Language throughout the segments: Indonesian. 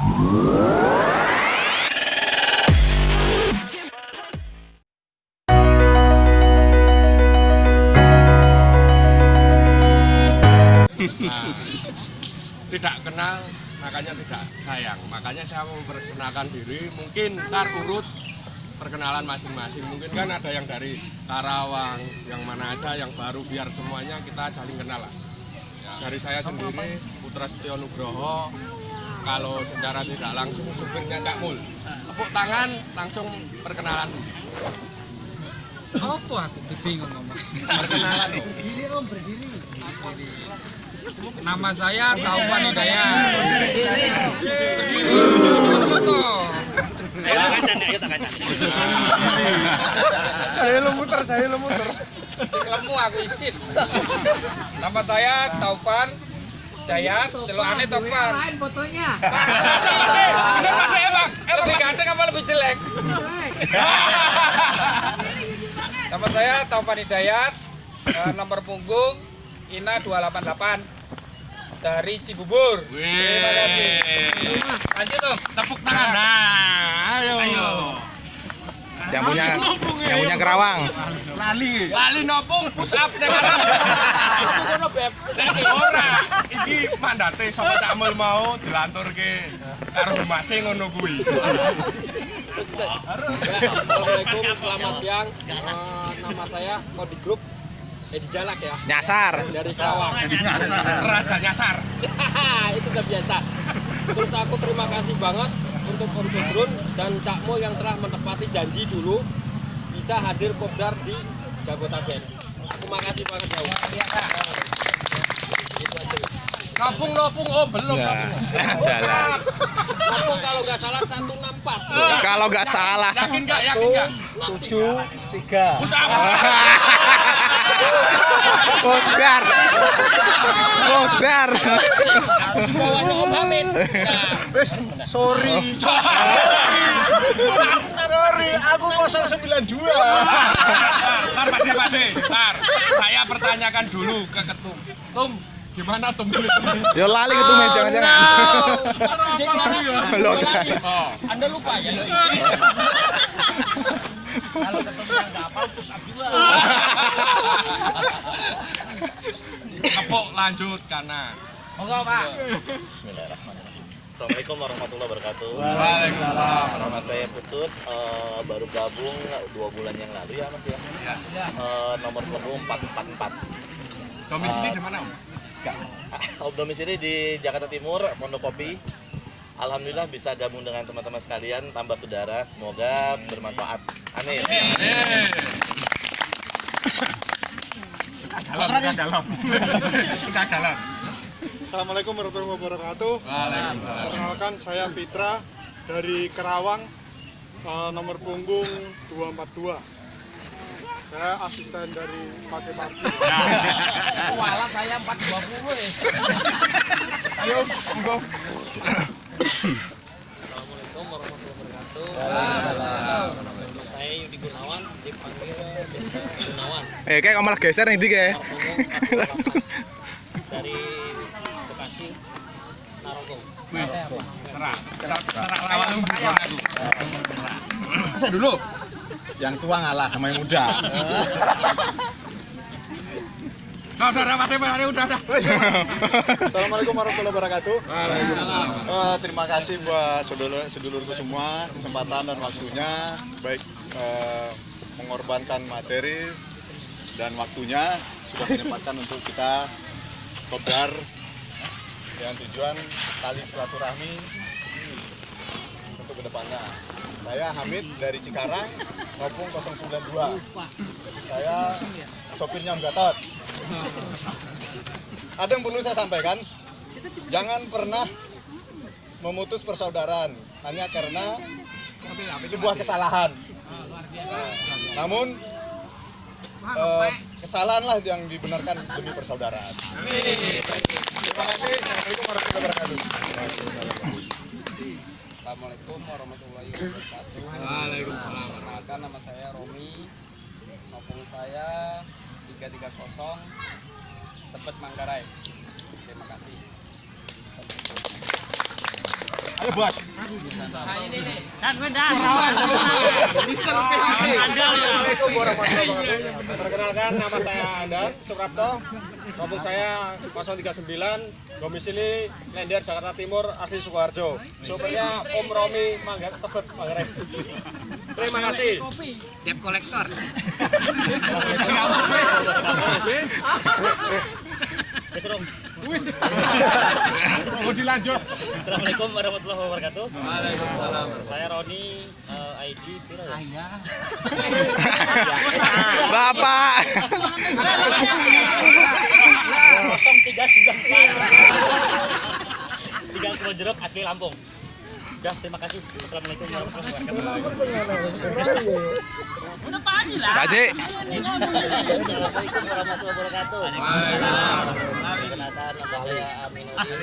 Nah, tidak kenal makanya tidak sayang. Makanya saya memperkenalkan diri. Mungkin ntar urut perkenalan masing-masing. Mungkin kan ada yang dari Karawang yang mana aja yang baru biar semuanya kita saling kenal lah. Dari saya sendiri Putra Setio Nugroho kalau secara tidak langsung supirnya Cak Mul tepuk tangan langsung perkenalan Apa aku bingung ngomong. perkenalan loh. Nama saya Taufan Hidayat. Berdiri. Contoh. Saya lo muter, saya lo muter. Lemu aku isin. Nama saya Taufan Hidayat. Celokane Taufan. Lain fotonya. Ini. Dek, Bang. Lebih ganteng apa lebih jelek? Nama saya Taufan Hidayat. Eh, nomor punggung INA 288 dari Cibubur. Terima kasih. Lanjut tuh. Tepuk tangan. Nah, ayo. Yang punya yang punya Kerawang. Lali. lali nopung push up ning atas ngono beb. Ora. Iki mandate sapa Cak Mul mau dilanturke karo rumase ngono kuwi. Assalamualaikum, selamat siang. Eh, nama saya Kodi Group Edi Jalak ya. Nyasar. Dari Karawang. raja nyasar. Itu udah biasa. Terus aku terima kasih banget untuk Om Sodrun dan Cak Mul yang telah menepati janji dulu bisa hadir kopdar di Jabotabek. Aku makasih banget ya. Om. Aja. nopung nopung oh belum ya nopung. adalah Aku kalau nggak salah 164. kalau nggak salah yakin nggak yakin nggak Tujuh. push up Bodar Bodar Sorry. Sorry, aku 092. Tar Pak De, Pak De. Tar, saya pertanyakan dulu ke ketum. Tum, gimana tum? yo lali ke tuh jangan-jangan deklarasi. Lo- deklarasi. Oh, Anda lupa ya? kepok lanjut kanan. Assalamualaikum warahmatullahi wabarakatuh. Waalaikumsalam. Nama saya Putut, eh, baru gabung dua bulan yang lalu ya mas ya. Eh, nomor punggung 444. Domisili di mana? Om? Om domisili di Jakarta Timur, Pondokopi. Alhamdulillah bisa gabung dengan teman-teman sekalian, tambah saudara. Semoga bermanfaat. Amin. Dalam, dalam. Sudah dalam. Assalamualaikum warahmatullahi wabarakatuh. Waalaikumsalam. Perkenalkan saya Fitra dari Kerawang, eh, nomor punggung 242. Saya asisten dari Pake Parti. Wala saya 420 ya. Ayo, monggo. Assalamualaikum warahmatullahi wabarakatuh. Saya Yudi Gunawan, dipanggil Gunawan. eh kayak kamu malah geser nih dik ya dari Bekasi, Narogong. Terang. Terang lawak lu bukan aku. saya dulu yang tua ngalah sama yang muda Nah, udah, udah, Pak udah, udah. Assalamualaikum warahmatullahi wabarakatuh. Eh, terima kasih buat sedulur sedulurku semua kesempatan dan waktunya baik eh, mengorbankan materi dan waktunya sudah menyempatkan untuk kita kobar dengan tujuan tali silaturahmi untuk ke depannya. Saya Hamid dari Cikarang, Ngopung 092. Saya sopirnya Om Gatot. Ada yang perlu saya sampaikan, jangan pernah memutus persaudaraan hanya karena sebuah kesalahan. Namun eh, kesalahanlah yang dibenarkan demi persaudaraan. Terima kasih. Assalamualaikum warahmatullahi wabarakatuh. Assalamualaikum warahmatullahi wabarakatuh. Waalaikumsalam. Nama saya Romi. Maupun saya 330 Tebet Manggarai. Terima kasih. Ayo bos. Perkenalkan nama saya Anda Suprapto. Kampung saya 039, domisili Lender Jakarta Timur, asli Sukoharjo. Sopirnya Om Romi Mangga Tebet Manggarai. Terima kasih. Tiap kolektor. Wis. Mau dilanjut. Assalamualaikum warahmatullahi wabarakatuh. Waalaikumsalam. Saya Roni eh, ID piro ya? Bapak. 0394. Tinggal Kebon Jeruk asli Lampung. Udah, terima kasih. Assalamualaikum warahmatullahi wabarakatuh. Assalamualaikum warahmatullahi.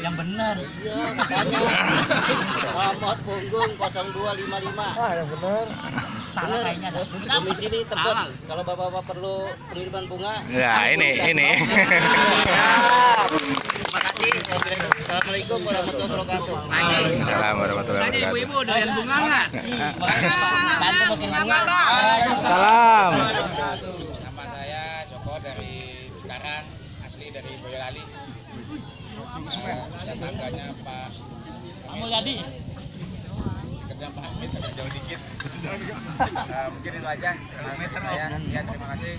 Yang benar. Iya. Muhammad Punggung 0255. Wah, yang benar. Salah kayaknya Tebet. Kalau Bapak-bapak perlu pengiriman bunga. Ya, ini ini. Terima kasih. Assalamualaikum warahmatullahi wabarakatuh. Salam warahmatullahi wabarakatuh. Ibu doyan bunga enggak? Tante makin bunga. Salam. Nama saya Joko dari Cikarang, asli dari Boyolali. Saya tangganya Pak Kamu jadi kerja Pak Hamid agak jauh dikit. Eh, mungkin itu aja. Hamid saya. Ya, terima kasih.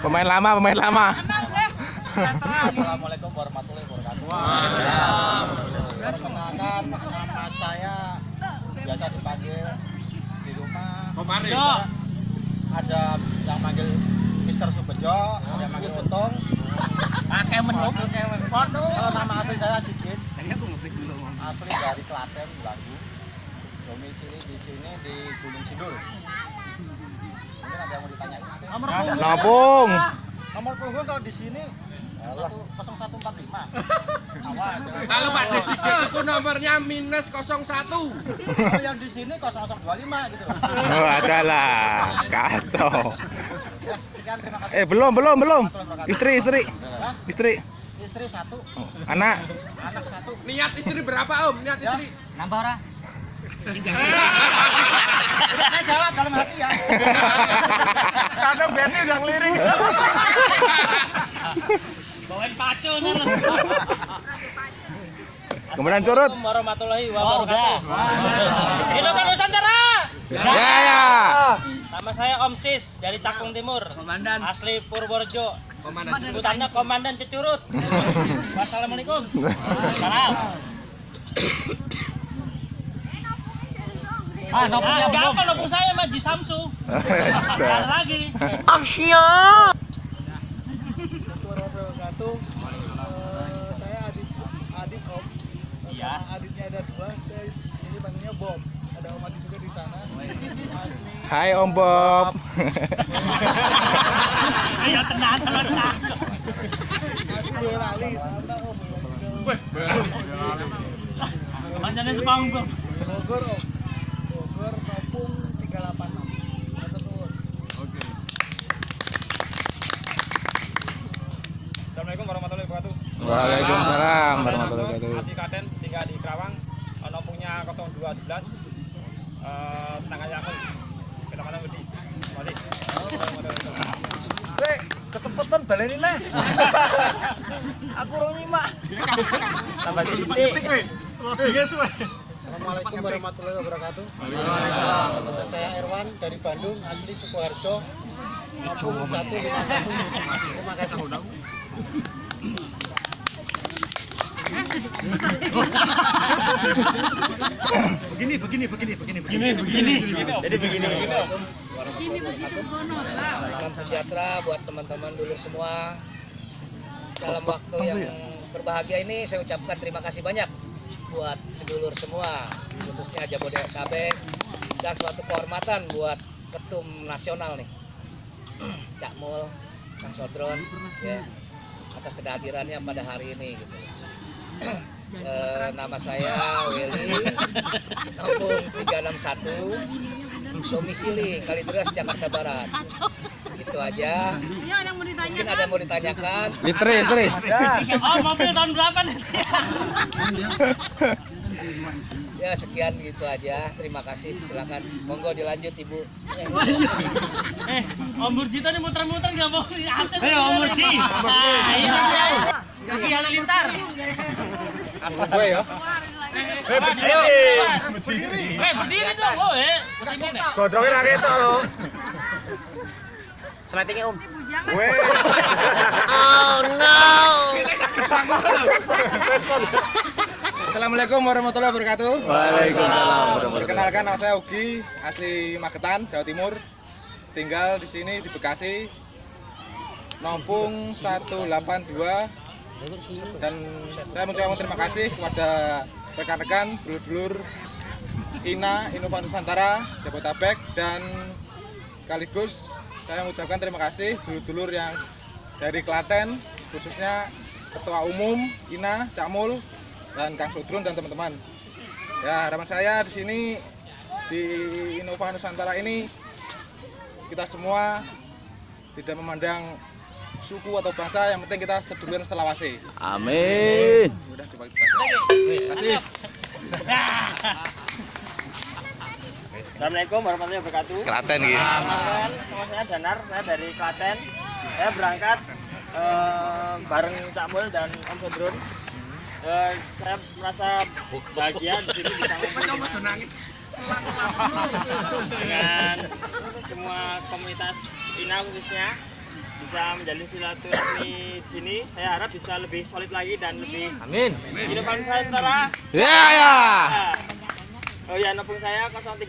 Pemain lama, pemain lama. Assalamualaikum warahmatullahi wabarakatuh. Perkenalkan nama saya biasa dipanggil di rumah. Ada yang manggil Mister Subejo, ada yang manggil Untung. Pakai menu. Kalau nama asli saya Sigit. Asli dari Klaten, Belanggu. Domisili di sini di Gunung Sindur. Mungkin ada yang mau ditanyain. Nopung. Nomor punggung kalau di sini 0145. Kalau Pak Desigit itu nomornya minus 01. Kalau yang di sini 0025 gitu. Oh, adalah kacau. Eh, belum, belum, belum. Istri, istri. Hah? Istri. Istri satu, Anak. anak satu. Niat istri berapa Om? Niat Ya. istri. Nambah ora? Udah saya jawab dalam hati ya. Kadang Betty udah ngelirik. bawain pacu nih. Kemudian curut. Warahmatullahi Oh, udah. wabarakatuh. Hidup Nusantara. Ya, ya. Nama saya Om Sis dari Cakung Timur. Komandan. Asli Purworejo. Komandan. Sebutannya Komandan Cecurut. Wassalamualaikum. Salam. Ah, apa nopung saya mah Ji Samsu. Lagi. wabarakatuh. Eh, saya Adit Adit Om. Iya. Nama Aditnya ada dua. Saya ini panggilnya Bom. Ada Om Adit juga di sana. Asli Hai Om Bob. Ayo tenang, tenang, tenang. asli Boyolali. Kepanjangannya sepanggung. Bogor Om. Bogor Nopung 386. Matur nuwun. Assalamualaikum warahmatullahi wabarakatuh. Waalaikumsalam warahmatullahi wabarakatuh. Asli Klaten, tinggal di Kerawang. Nomornya 0211. Eh, tangannya aku. Kecamatan Wedi. Balik. kecepatan baleni neh. Aku rong nyimak. Tambah titik. Assalamualaikum warahmatullahi wabarakatuh. Saya Erwan dari Bandung, asli Sukoharjo. Nomor 151. Terima kasih. Begini, begini, begini, begini, begini. Jadi begini. Salam sejahtera buat teman-teman dulu semua. Dalam waktu yang berbahagia ini saya ucapkan terima kasih banyak buat sedulur semua, khususnya Jabodetabek dan suatu kehormatan buat ketum nasional nih. Cak Mul Kang Sodron ya atas kehadirannya pada hari ini gitu. Eh, nama saya Willy. Kampung 361 domisili Kalideres Jakarta Barat. Itu aja. Mungkin ada yang mau ditanyakan? Istri, istri. Oh, mobil tahun berapa nih? ya sekian gitu aja. Terima kasih. Silakan. Monggo dilanjut ibu. Eh, Om Burjito nih muter-muter nggak mau. Absen. Ayo Om Burji. Tapi halilintar. Gue ya. Eh, berdiri. Eh, berdiri dong, oh, eh. Ra ketok lho. Seletingnya Om. Gue. Assalamualaikum warahmatullahi wabarakatuh. Waalaikumsalam. Perkenalkan nama saya Ugi, asli Magetan, Jawa Timur. Tinggal di sini di Bekasi. Nompung 182 dan saya mengucapkan terima kasih kepada rekan-rekan, dulur-dulur INA, Innova Nusantara, Jabotabek dan sekaligus saya mengucapkan terima kasih dulur-dulur yang dari Klaten khususnya Ketua Umum INA, Cak Mul dan Kang Sudrun dan teman-teman. Ya, harapan saya di sini di Innova Nusantara ini kita semua tidak memandang suku atau bangsa, yang penting kita sedulur selawase. Amin. Udah coba kita. Terima kasih. Assalamualaikum warahmatullahi wabarakatuh. Klaten gitu. Perkenalkan, nama saya Danar, saya dari Klaten. Saya berangkat eh, bareng Cak Mul dan Om Sodrun. Eh, saya merasa bahagia di sini bisa ngumpul dengan semua komunitas INA khususnya bisa menjalin silaturahmi di sini. Saya harap bisa lebih solid lagi dan lebih Amin. Inovasi Nusantara. Ya ya. Oh ya, nopung saya 036.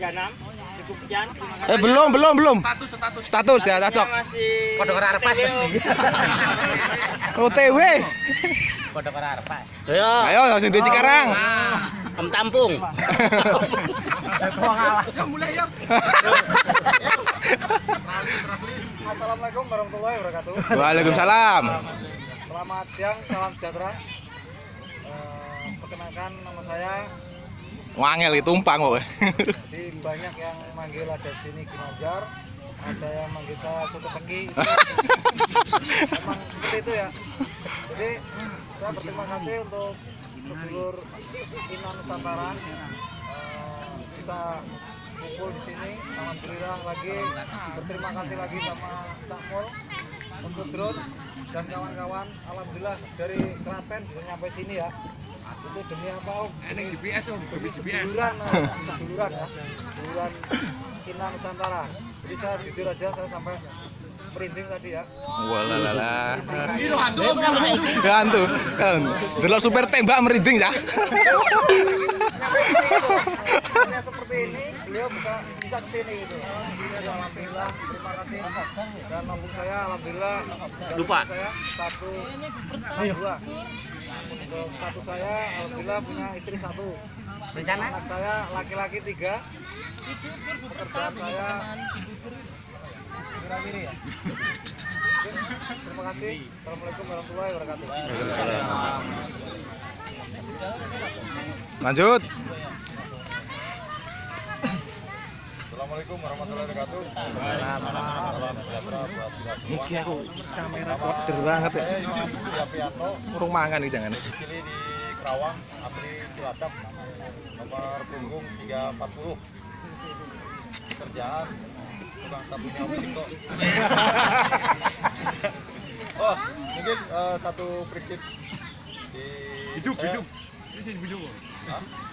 Cukup sekian. Eh belum belum belum. Status ya cocok. Saya masih Kodok ora arep pas, TW, mesti. Om. OTW. Ayo. Ayo sing di Cikarang. Om Tampung. Assalamualaikum warahmatullahi wabarakatuh. Waalaikumsalam. Selamat siang, salam sejahtera. Eh, perkenalkan nama saya. Wangel itu tumpang kok. Di banyak yang manggil ada di sini Ginanjar, ada yang manggil saya Soto Teki. Emang seperti itu ya. Jadi saya berterima kasih untuk sedulur Ina Nusantara eh, bisa kumpul di sini. Alhamdulillah lagi berterima kasih lagi sama Cak Mul untuk drone dan kawan-kawan. Alhamdulillah dari Klaten bisa nyampe sini ya. Itu demi apa Om? Ini GPS Om, demi seduluran, eh, seduluran ya. Seduluran Ina Nusantara. Jadi saya jujur aja saya sampai merinding tadi ya. Walalala. Itu hantu. Hantu. Delok super tembak merinding ya. Hanya seperti ini beliau bisa bisa ke sini gitu. Jadi, Alhamdulillah terima kasih dan nombor saya alhamdulillah Lupa. saya satu dua untuk status saya alhamdulillah punya istri satu rencana anak saya laki-laki tiga pekerjaan saya Wirawiri ya terima kasih assalamualaikum warahmatullahi wabarakatuh Lanjut. Assalamualaikum warahmatullahi wabarakatuh. Iki aku kamera koder banget ya. Saya Yusuf Yapianto, Urung mangan iki jangan. domisili di Kerawang, asli Cilacap, nomor punggung 340. Kerjaan tukang Om Ciko. oh, mungkin eh, satu prinsip di hidup hidup. Prinsip hidup.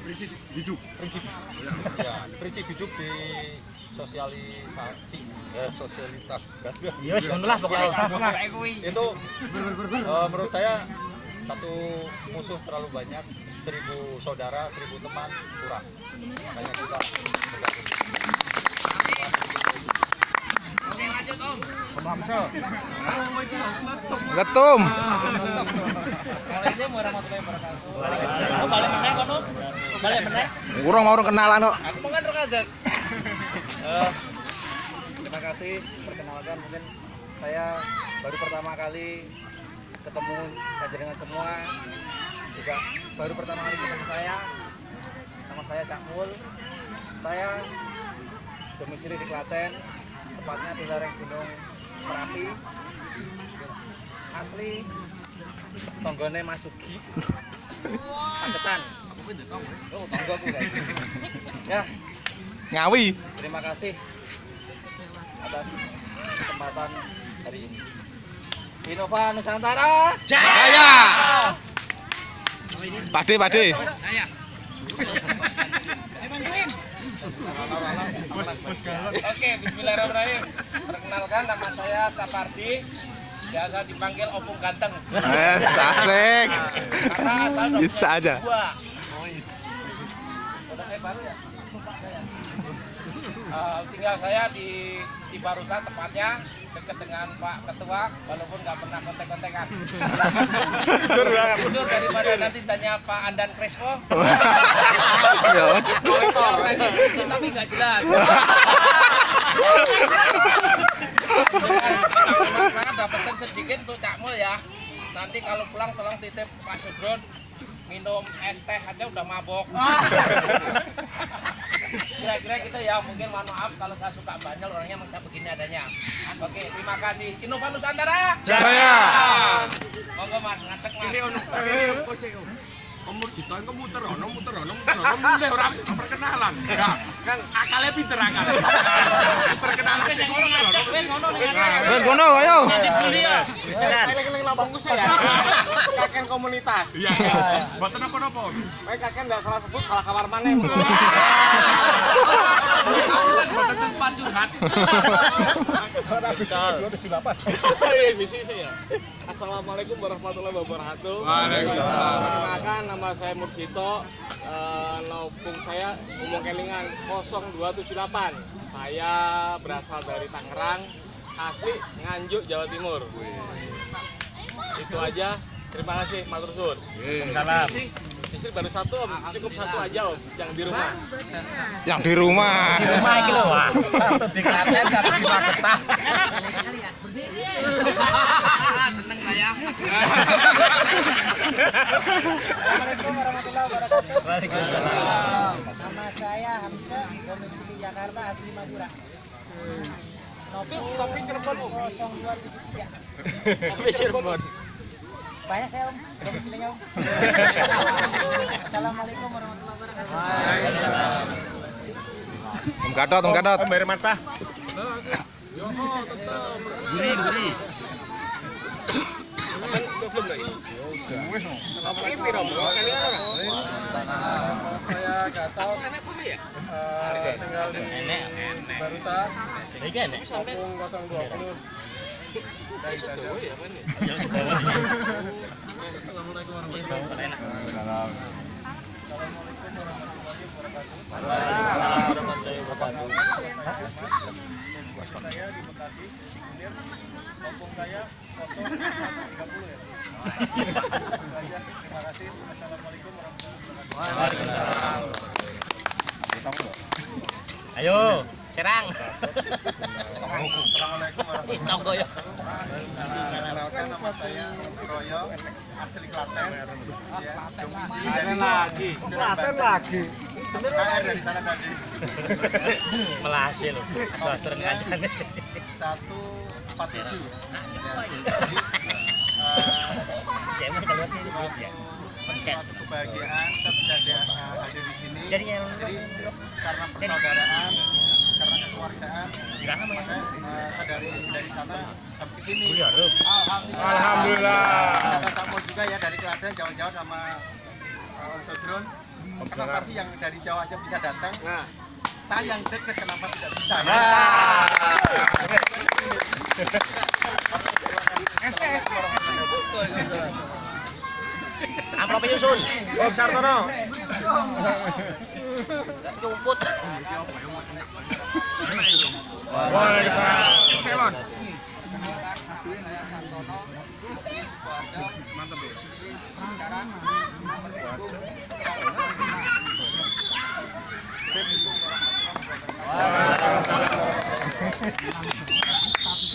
Prinsip hidup. Prinsip. Ya. Prinsip hidup di sosialisasi eh, sosialitas. Ya wis ngono lah pokoknya. itu eh, menurut saya satu musuh terlalu banyak seribu saudara seribu teman kurang. Makanya kita meneh. Urung mau kenalan kok. Aku mau kan. Eh, terima kasih perkenalkan mungkin saya baru pertama kali ketemu dengan semua juga baru pertama kali ketemu saya nama saya Cak Mul saya domisili di Klaten tepatnya di lereng Gunung Merapi. Asli tonggone Masugi Paketan oh guys. Ya. Ngawi. terima kasih atas kesempatan hari ini. Innova Nusantara. Jaya. Pade, pade. Oke, bismillahirrahmanirrahim. Perkenalkan nama saya Sapardi. Biasa dipanggil Opung Ganteng. Eh, asik. Karena Bisa aja. Saya baru ya? Eh, tinggal saya di Cibarusa tepatnya dekat dengan Pak Ketua walaupun nggak pernah kontek-kontekan. Jujur daripada nanti tanya Pak Andan Crespo. Ya. Tapi nggak jelas. Saya ada pesan sedikit untuk Cak Mul ya. Nanti kalau pulang tolong titip Pak Sugron minum es teh aja udah mabok. Kira-kira gitu ya, mungkin mohon maaf kalau saya suka banyak orangnya emang saya begini adanya. Oke, terima kasih. Innova Nusantara. Jaya. Monggo Mas, ngadek Mas. Ini ono Umur Sito engko muter ono muter ono muter ono mulai ora mesti perkenalan. Ya, kan akalnya pinter akal. Perkenalan aja muter ono. Wes kono ayo. Keliling lambungku saya. Kakek komunitas. Iya. Mboten apa-apa. Baik kakek nggak salah sebut salah kamar sih ya. Assalamualaikum warahmatullahi wabarakatuh. Waalaikumsalam. Perkenalkan nama saya Murcito. Eh, Laupung saya umum kelingan 0278. Saya berasal dari Tangerang, asli Nganjuk, Jawa Timur. Itu aja. Terima kasih, Matur Suwun. Salam. Istri baru satu, Om. Cukup satu aja, Om. Yang di rumah. Yang di rumah. Satu di Klaten, satu di Magetan. Seneng saya. Assalamualaikum warahmatullahi wabarakatuh. Waalaikumsalam. Nama saya Hamzah, domisili Jakarta, asli Madura. Nomor Tapi Cirebon, Om. 0273. Tapi Cirebon. Banyak saya Om, domisilinya Om. Assalamualaikum warahmatullahi wabarakatuh. Om Gatot, Om Gatot. Om Hermansyah Saya Gatot. eh, tinggal di Barusa. Opung 020. Dari Dada. Assalamualaikum warahmatullahi wabarakatuh. Saya di Bekasi, Cikunir. Opung saya 030 ya. Terima kasih. Assalamualaikum warahmatullahi wabarakatuh. Ayo, serang. Assalamualaikum warahmatullahi nama saya Royo, asli Klaten. Ya, domisili dari lagi. Klaten lagi. KR dari sana tadi. Melasi loh. Nomornya 147. Ya, jadi, eh, suatu kebahagiaan saya bisa ada, eh, hadir di sini. Jadi karena persaudaraan, kekeluargaan, maka eh, saya dari dari sana sampai ke sini. Alhamdulillah Kata Cak Mo juga ya dari Klaten jauh-jauh sama uh, Om Sodron. Kenapa sih yang dari Jawa aja bisa datang? Nah. Saya yang deket kenapa tidak bisa? Amplop nyusun. Oh Sartono Rumput.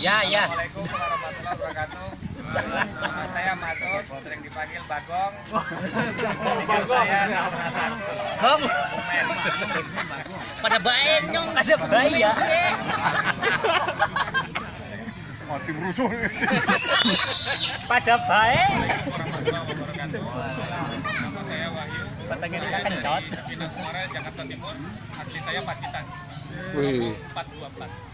Ya, ya. Assalamualaikum warahmatullahi wabarakatuh. Nama saya Masud, sering dipanggil Bagong. Nomor satu. Komen. Pada baik nyong. Ada bayi ya. Pada baik. Nama saya Wahyu. Batangnya kencot. Jakarta Timur. Asli saya Pacitan. Wih. 424.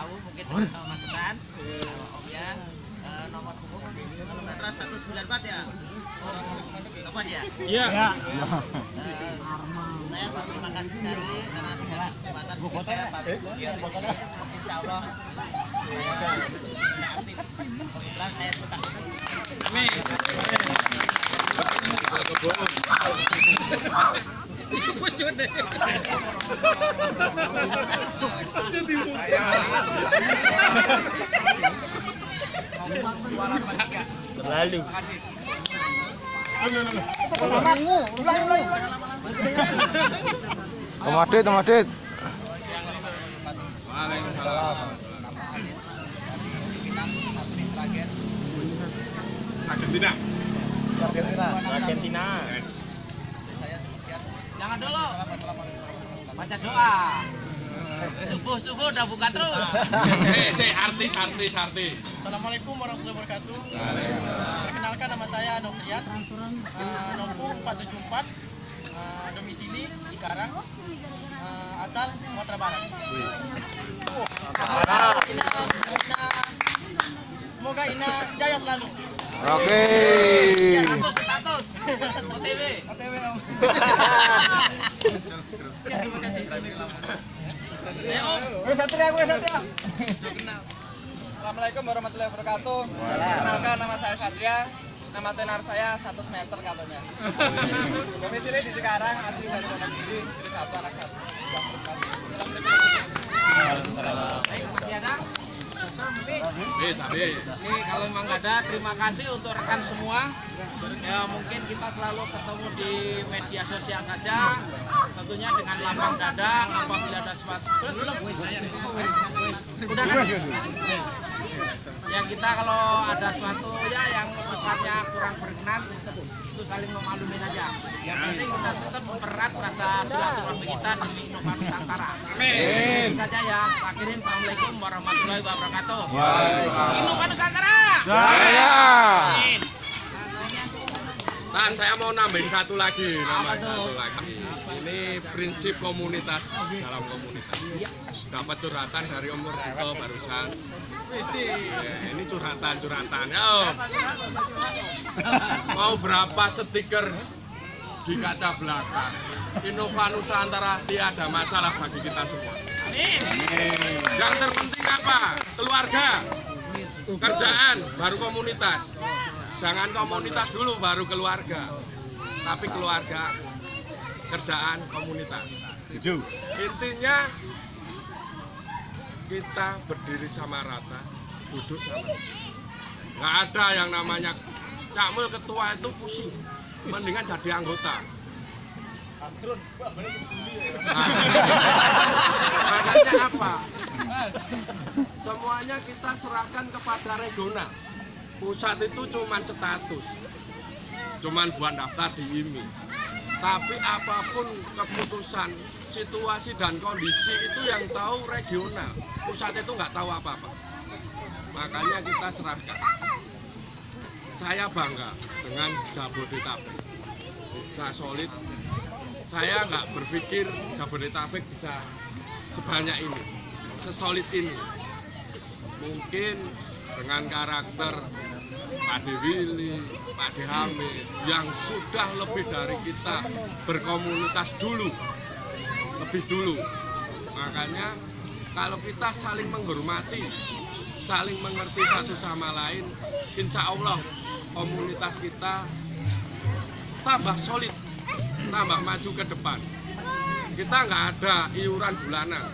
Lawu mungkin dari tahu Magetan Om ya Eh, nomor punggung kalau nggak salah 194 ya? Sobat ya? Iya. Eh, saya terima kasih sekali karena dikasih kesempatan mungkin saya pamit insya Allah saya bisa aktif kebetulan saya suka Lalu. Om Adit, Om Adit. Argentina. Argentina. cukup sekian Jangan dulu. Baca doa. Subuh-subuh udah buka terus. Eh, artis, artis, artis. Assalamualaikum warahmatullahi wabarakatuh. Perkenalkan nama saya Noviat, uh, Nompung 474, uh, domisili Cikarang, uh, asal Sumatera Barat. Ina, Ina, semoga Ina jaya selalu. Oke. Status. OTW. OTW Om. Terima kasih. Ya, Om. Assalamualaikum warahmatullahi wabarakatuh. Perkenalkan nama saya Satria. Nama tenar saya 100 meter katanya. Domisili di Cikarang, asli dari Wonogiri, istri satu, anak satu. Masih ada? Sabi. Ini kalau memang nggak ada, terima kasih untuk rekan semua. Ya mungkin kita selalu ketemu di media sosial saja. Tentunya dengan lambang dada apabila ada sesuatu. Belum. Udah kan? Kita kalau ada sesuatu ya yang sifatnya kurang berkenan itu saling memalumin aja. Yang penting kita tetap mempererat rasa silaturahmi kita demi Innova Nusantara. Amin. saja ya. Akhirin Assalamualaikum warahmatullahi wabarakatuh. Innova Nusantara. Jaya. Amin. Nah, saya mau nambahin satu lagi, nambahin satu lagi. Ini prinsip komunitas dalam komunitas. Dapat curhatan dari Om Murjito barusan. Ya, ini curhatan, curhatan. Ya, Om. Mau berapa stiker di kaca belakang? Innova Nusantara tiada masalah bagi kita semua. Yang terpenting apa? Keluarga, kerjaan, baru komunitas. Jangan komunitas dulu, baru keluarga. Tapi keluarga, kerjaan, komunitas. Intinya kita berdiri sama rata, duduk sama rata. Nggak ada yang namanya Cakmul ketua itu pusing. Mendingan jadi anggota. Makanya apa? Semuanya kita serahkan kepada regional. Pusat itu cuman status. Cuman buat daftar di IMI. Tapi apa pun keputusan, situasi dan kondisi itu yang tahu regional. Pusat itu nggak tahu apa-apa. Makanya kita serahkan. Saya bangga dengan Jabodetabek. Bisa solid. Saya nggak berpikir Jabodetabek bisa sebanyak ini, sesolid ini. Mungkin dengan karakter Pak Dewili, Pak Dehamid yang sudah lebih dari kita berkomunitas dulu, lebih dulu. Makanya kalau kita saling menghormati, saling mengerti satu sama lain, insya Allah komunitas kita tambah solid, tambah maju ke depan. Kita nggak ada iuran bulanan,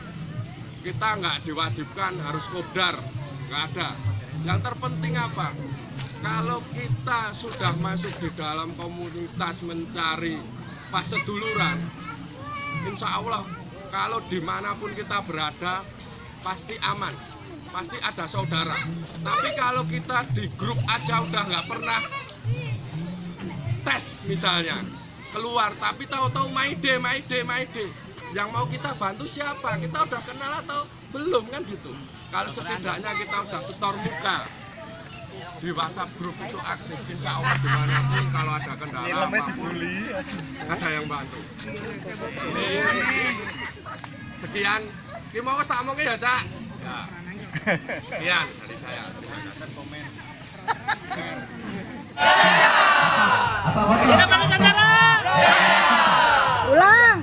kita nggak diwajibkan harus kodar, nggak ada. Yang terpenting apa? Kalau kita sudah masuk di dalam komunitas mencari paseduluran, insya Allah kalau di mana pun kita berada pasti aman, pasti ada saudara. Tapi kalau kita di grup aja udah nggak pernah tes misalnya keluar, tapi tahu-tahu maide, maide, maide. Yang mau kita bantu siapa? Kita udah kenal atau belum kan gitu? Kalau setidaknya kita udah setor muka di WhatsApp grup itu aktif, insya Allah di mana pun kalau ada kendala apa pun ada yang bantu. Sekian, ini mau tak mau ya cak? Ya. Sekian dari saya. Terima kasih. Ulang.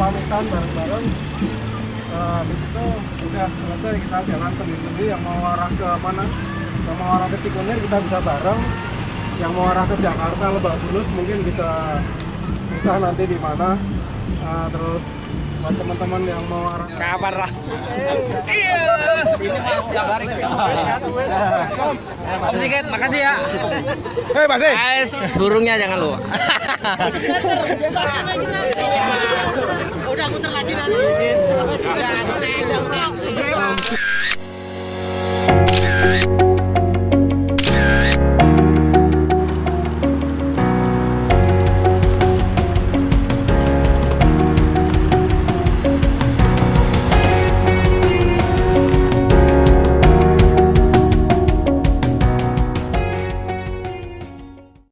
Pamitan bareng-bareng. Habis itu udah selesai kita jalan sendiri-sendiri. Yang mau arah ke mana? Yang mau arah ke Cikunir kita bisa bareng. Yang mau arah ke Jakarta Lebak Bulus mungkin bisa bisa nanti di mana. Eh, terus buat teman-teman yang mau arah kapan lah Sedikit, makasih ya. Hei, Pak De. Guys, burungnya jangan lupa. Udah muter lagi nanti. Udah, udah, udah.